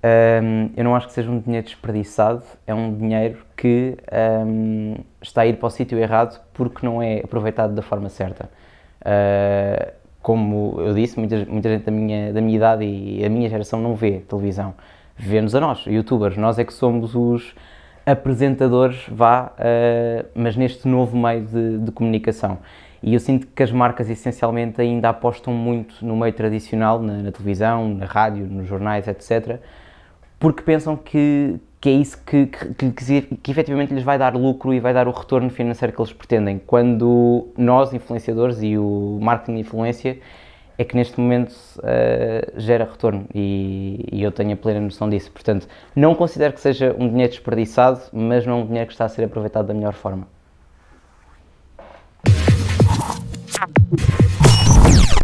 Um, eu não acho que seja um dinheiro desperdiçado, é um dinheiro que um, está a ir para o sítio errado porque não é aproveitado da forma certa. Uh, como eu disse, muita, muita gente da minha, da minha idade e a minha geração não vê televisão. Vê-nos a nós, youtubers, nós é que somos os apresentadores, vá, uh, mas neste novo meio de, de comunicação. E eu sinto que as marcas essencialmente ainda apostam muito no meio tradicional, na, na televisão, na rádio, nos jornais, etc., porque pensam que, que é isso que, que, que, que, efetivamente lhes vai dar lucro e vai dar o retorno financeiro que eles pretendem. Quando nós, influenciadores, e o marketing de influência, é que neste momento uh, gera retorno e, e, eu tenho a plena noção disso. Portanto, não considero que seja um dinheiro desperdiçado, mas não é um dinheiro que está a ser aproveitado da melhor forma.